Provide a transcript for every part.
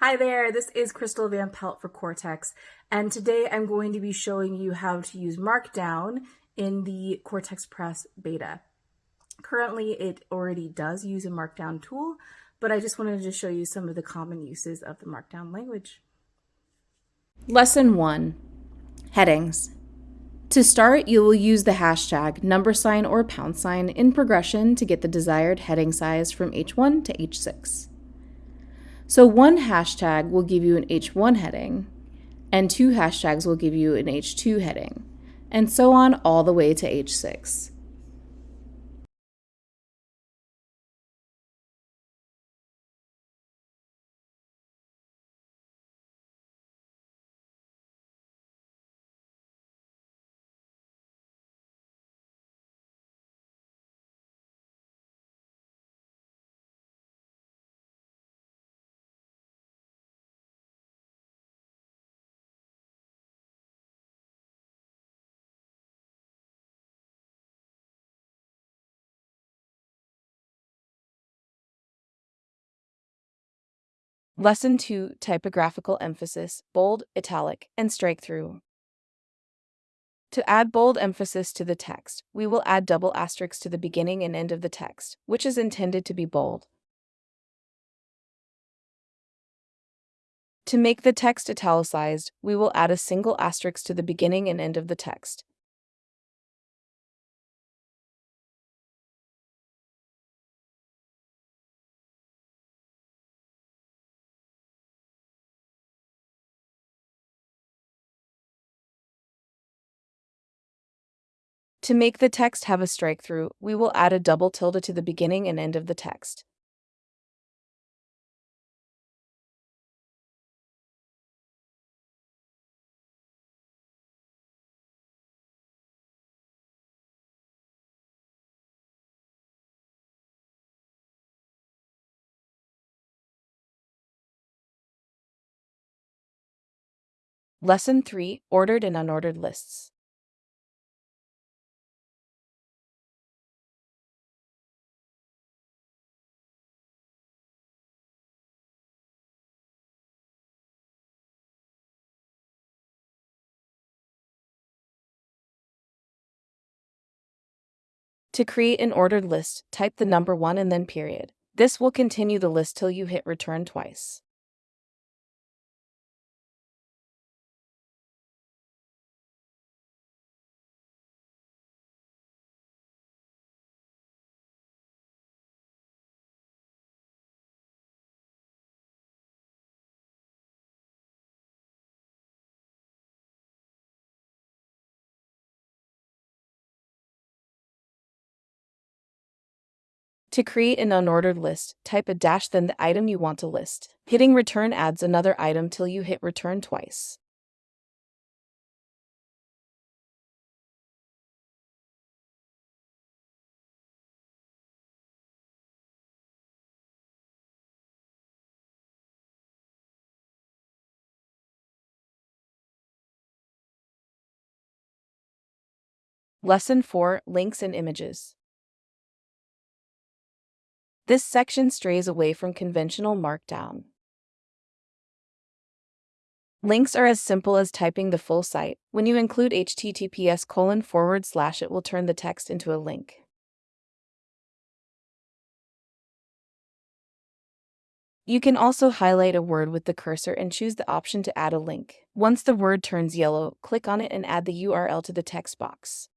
Hi there, this is Crystal Van Pelt for Cortex, and today I'm going to be showing you how to use Markdown in the Cortex Press beta. Currently, it already does use a Markdown tool, but I just wanted to show you some of the common uses of the Markdown language. Lesson 1 Headings. To start, you will use the hashtag number sign or pound sign in progression to get the desired heading size from H1 to H6. So one hashtag will give you an H1 heading, and two hashtags will give you an H2 heading, and so on all the way to H6. Lesson 2 Typographical Emphasis Bold, Italic, and Strike Through. To add bold emphasis to the text, we will add double asterisks to the beginning and end of the text, which is intended to be bold. To make the text italicized, we will add a single asterisk to the beginning and end of the text. To make the text have a strike through, we will add a double tilde to the beginning and end of the text. Lesson 3 Ordered and Unordered Lists. To create an ordered list, type the number 1 and then period. This will continue the list till you hit return twice. To create an unordered list, type a dash then the item you want to list. Hitting return adds another item till you hit return twice. Lesson 4 Links and Images this section strays away from conventional Markdown. Links are as simple as typing the full site. When you include https colon forward slash, it will turn the text into a link. You can also highlight a word with the cursor and choose the option to add a link. Once the word turns yellow, click on it and add the URL to the text box.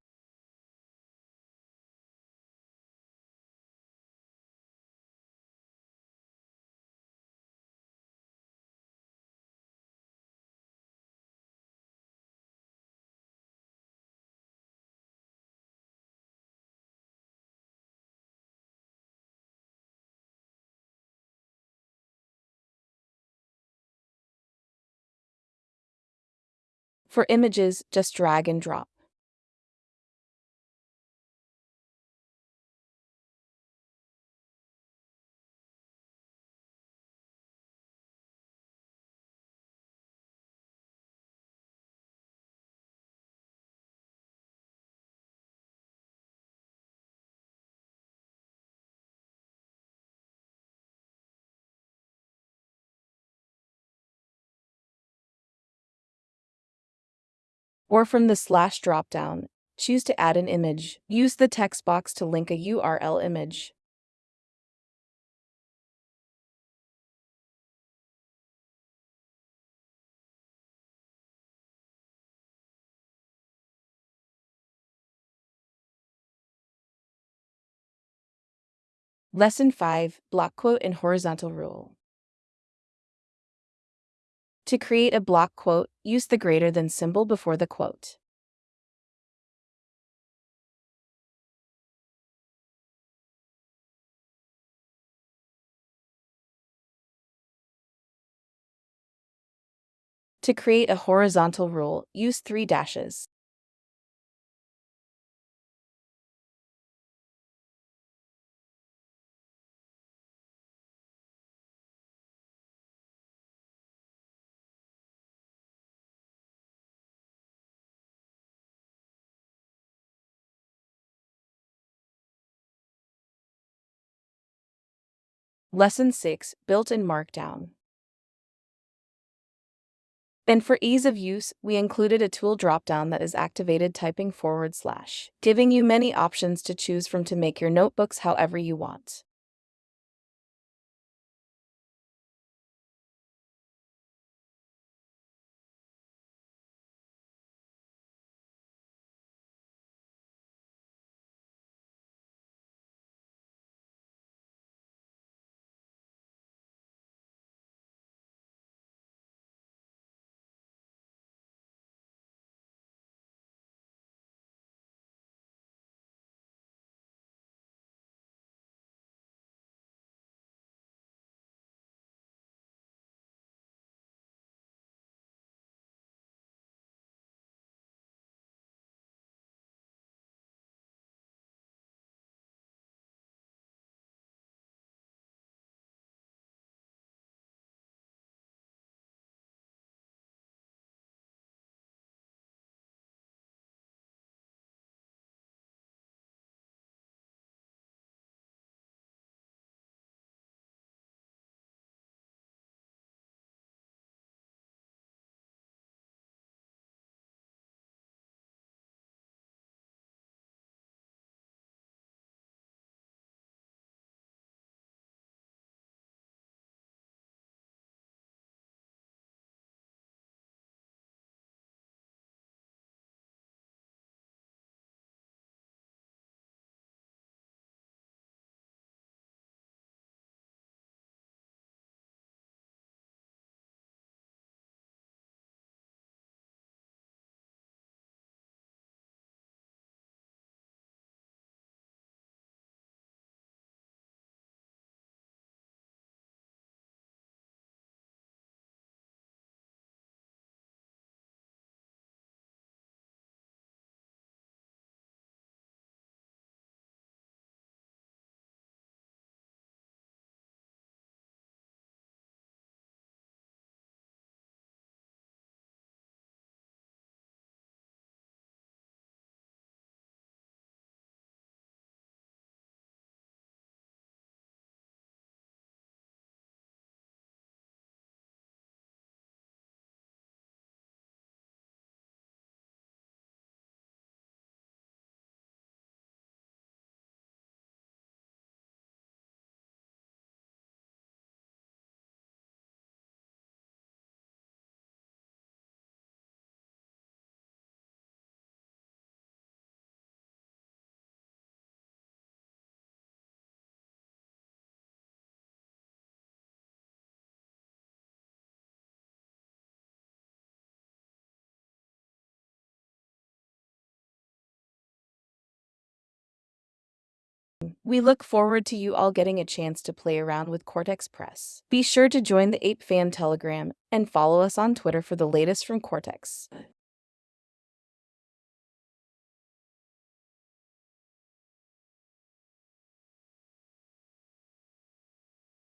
For images, just drag and drop. Or from the slash dropdown, choose to add an image. Use the text box to link a URL image. Lesson 5 Block Quote and Horizontal Rule. To create a block quote, use the greater than symbol before the quote. To create a horizontal rule, use three dashes. Lesson 6 Built in Markdown. And for ease of use, we included a tool dropdown that is activated typing forward slash, giving you many options to choose from to make your notebooks however you want. We look forward to you all getting a chance to play around with Cortex Press. Be sure to join the Ape Fan Telegram and follow us on Twitter for the latest from Cortex.